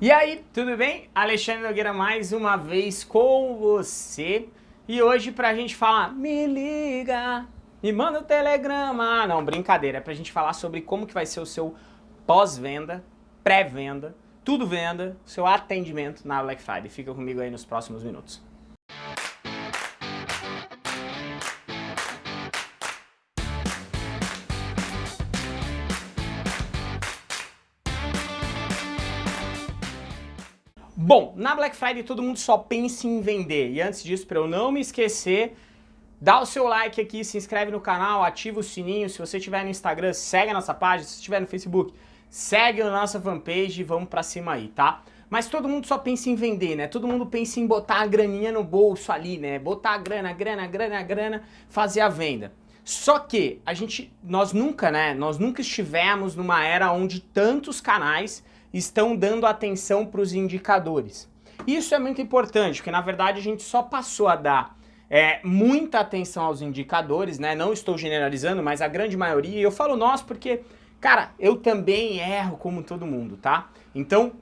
E aí, tudo bem? Alexandre Nogueira mais uma vez com você. E hoje pra gente falar, me liga, me manda o um telegrama. Não, brincadeira, é pra gente falar sobre como que vai ser o seu pós-venda, pré-venda, tudo venda, seu atendimento na Black Friday. Fica comigo aí nos próximos minutos. Bom, na Black Friday todo mundo só pensa em vender. E antes disso, para eu não me esquecer, dá o seu like aqui, se inscreve no canal, ativa o sininho. Se você estiver no Instagram, segue a nossa página. Se estiver no Facebook, segue a nossa fanpage e vamos pra cima aí, tá? Mas todo mundo só pensa em vender, né? Todo mundo pensa em botar a graninha no bolso ali, né? Botar a grana, grana, grana, grana, fazer a venda. Só que a gente, nós nunca, né? Nós nunca estivemos numa era onde tantos canais estão dando atenção para os indicadores. Isso é muito importante, porque na verdade a gente só passou a dar é, muita atenção aos indicadores, né? Não estou generalizando, mas a grande maioria, e eu falo nós porque, cara, eu também erro como todo mundo, tá? Então,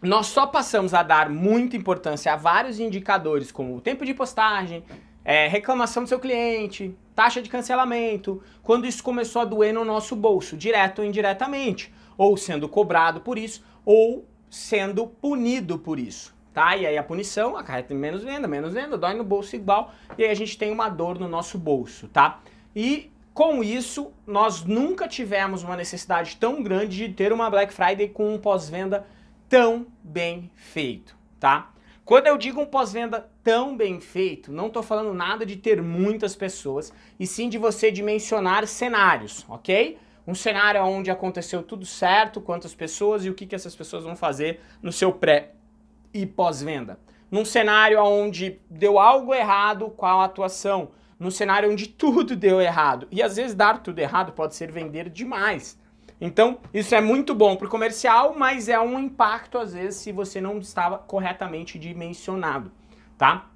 nós só passamos a dar muita importância a vários indicadores, como o tempo de postagem, é, reclamação do seu cliente, taxa de cancelamento, quando isso começou a doer no nosso bolso, direto ou indiretamente ou sendo cobrado por isso, ou sendo punido por isso. Tá? E aí a punição acarreta menos venda, menos venda, dói no bolso igual, e aí a gente tem uma dor no nosso bolso, tá? E com isso, nós nunca tivemos uma necessidade tão grande de ter uma Black Friday com um pós-venda tão bem feito, tá? Quando eu digo um pós-venda tão bem feito, não estou falando nada de ter muitas pessoas, e sim de você dimensionar cenários, ok? um cenário onde aconteceu tudo certo, quantas pessoas e o que, que essas pessoas vão fazer no seu pré e pós-venda. Num cenário onde deu algo errado com a atuação, num cenário onde tudo deu errado. E às vezes dar tudo errado pode ser vender demais. Então, isso é muito bom para o comercial, mas é um impacto às vezes se você não estava corretamente dimensionado, tá?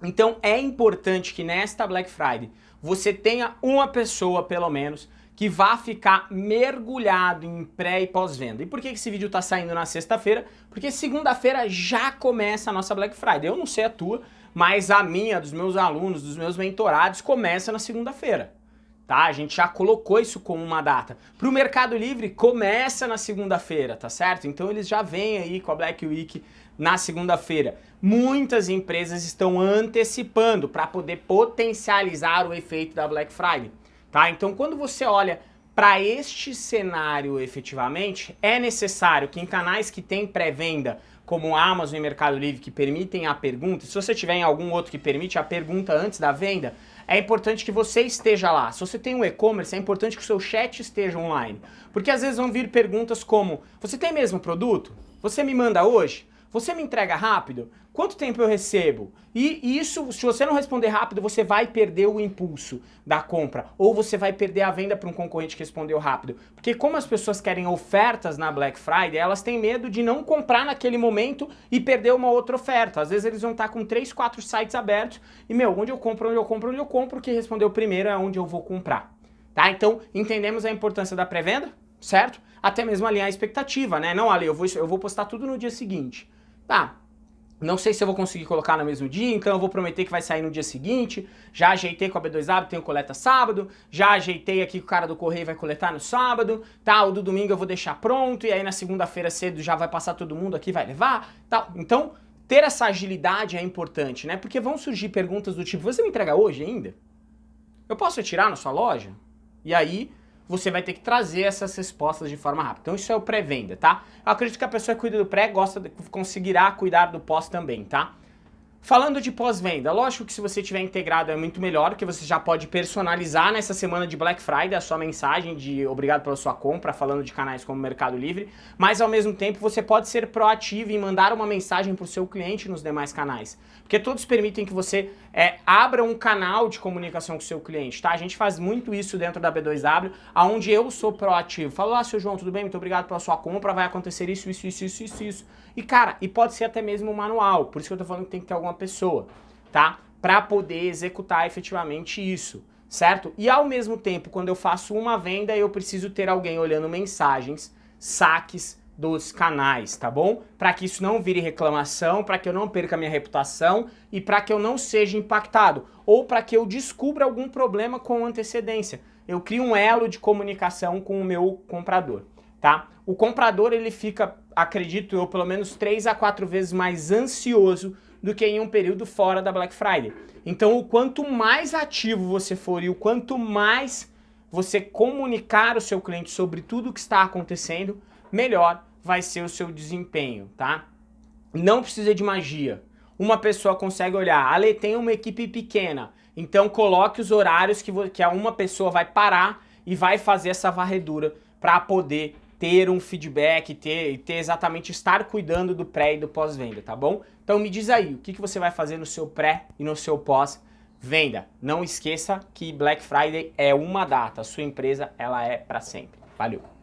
Então, é importante que nesta Black Friday você tenha uma pessoa, pelo menos, que vá ficar mergulhado em pré e pós-venda. E por que esse vídeo está saindo na sexta-feira? Porque segunda-feira já começa a nossa Black Friday. Eu não sei a tua, mas a minha, dos meus alunos, dos meus mentorados, começa na segunda-feira. Tá? A gente já colocou isso como uma data. Para o Mercado Livre, começa na segunda-feira, tá certo? Então eles já vêm aí com a Black Week na segunda-feira. Muitas empresas estão antecipando para poder potencializar o efeito da Black Friday. Tá? Então quando você olha para este cenário efetivamente, é necessário que em canais que tem pré-venda, como Amazon e Mercado Livre, que permitem a pergunta, se você tiver em algum outro que permite a pergunta antes da venda, é importante que você esteja lá. Se você tem um e-commerce, é importante que o seu chat esteja online. Porque às vezes vão vir perguntas como, você tem mesmo produto? Você me manda hoje? Você me entrega rápido? Quanto tempo eu recebo? E isso, se você não responder rápido, você vai perder o impulso da compra. Ou você vai perder a venda para um concorrente que respondeu rápido. Porque como as pessoas querem ofertas na Black Friday, elas têm medo de não comprar naquele momento e perder uma outra oferta. Às vezes eles vão estar com 3, 4 sites abertos e, meu, onde eu compro, onde eu compro, onde eu compro, que respondeu primeiro é onde eu vou comprar. Tá? Então, entendemos a importância da pré-venda, certo? Até mesmo alinhar a expectativa, né? Não, Ali, eu vou, eu vou postar tudo no dia seguinte. Tá, não sei se eu vou conseguir colocar no mesmo dia, então eu vou prometer que vai sair no dia seguinte. Já ajeitei com a B2W, tenho coleta sábado. Já ajeitei aqui que o cara do correio vai coletar no sábado. Tá, o do domingo eu vou deixar pronto. E aí na segunda-feira cedo já vai passar todo mundo aqui, vai levar. Tal. Então, ter essa agilidade é importante, né? Porque vão surgir perguntas do tipo, você me entrega hoje ainda? Eu posso retirar na sua loja? E aí você vai ter que trazer essas respostas de forma rápida. Então isso é o pré-venda, tá? Eu acredito que a pessoa que cuida do pré gosta de, conseguirá cuidar do pós também, tá? Falando de pós-venda, lógico que se você tiver integrado é muito melhor, porque você já pode personalizar nessa semana de Black Friday a sua mensagem de obrigado pela sua compra, falando de canais como Mercado Livre, mas ao mesmo tempo você pode ser proativo e mandar uma mensagem para o seu cliente nos demais canais, porque todos permitem que você é, abra um canal de comunicação com o seu cliente, tá? A gente faz muito isso dentro da B2W, aonde eu sou proativo. Falo, ah, seu João, tudo bem? Muito obrigado pela sua compra, vai acontecer isso, isso, isso, isso, isso, isso. E cara, e pode ser até mesmo um manual, por isso que eu tô falando que tem que ter alguma pessoa, tá? Para poder executar efetivamente isso, certo? E ao mesmo tempo, quando eu faço uma venda, eu preciso ter alguém olhando mensagens, saques, dos canais, tá bom? Para que isso não vire reclamação, para que eu não perca minha reputação e para que eu não seja impactado ou para que eu descubra algum problema com antecedência. Eu crio um elo de comunicação com o meu comprador, tá? O comprador ele fica, acredito eu, pelo menos 3 a 4 vezes mais ansioso do que em um período fora da Black Friday. Então, o quanto mais ativo você for e o quanto mais você comunicar o seu cliente sobre tudo o que está acontecendo, melhor vai ser o seu desempenho, tá? Não precisa de magia. Uma pessoa consegue olhar, Ale tem uma equipe pequena, então coloque os horários que, que uma pessoa vai parar e vai fazer essa varredura para poder ter um feedback, ter, ter exatamente estar cuidando do pré e do pós-venda, tá bom? Então me diz aí, o que, que você vai fazer no seu pré e no seu pós-venda? Não esqueça que Black Friday é uma data, a sua empresa ela é para sempre. Valeu!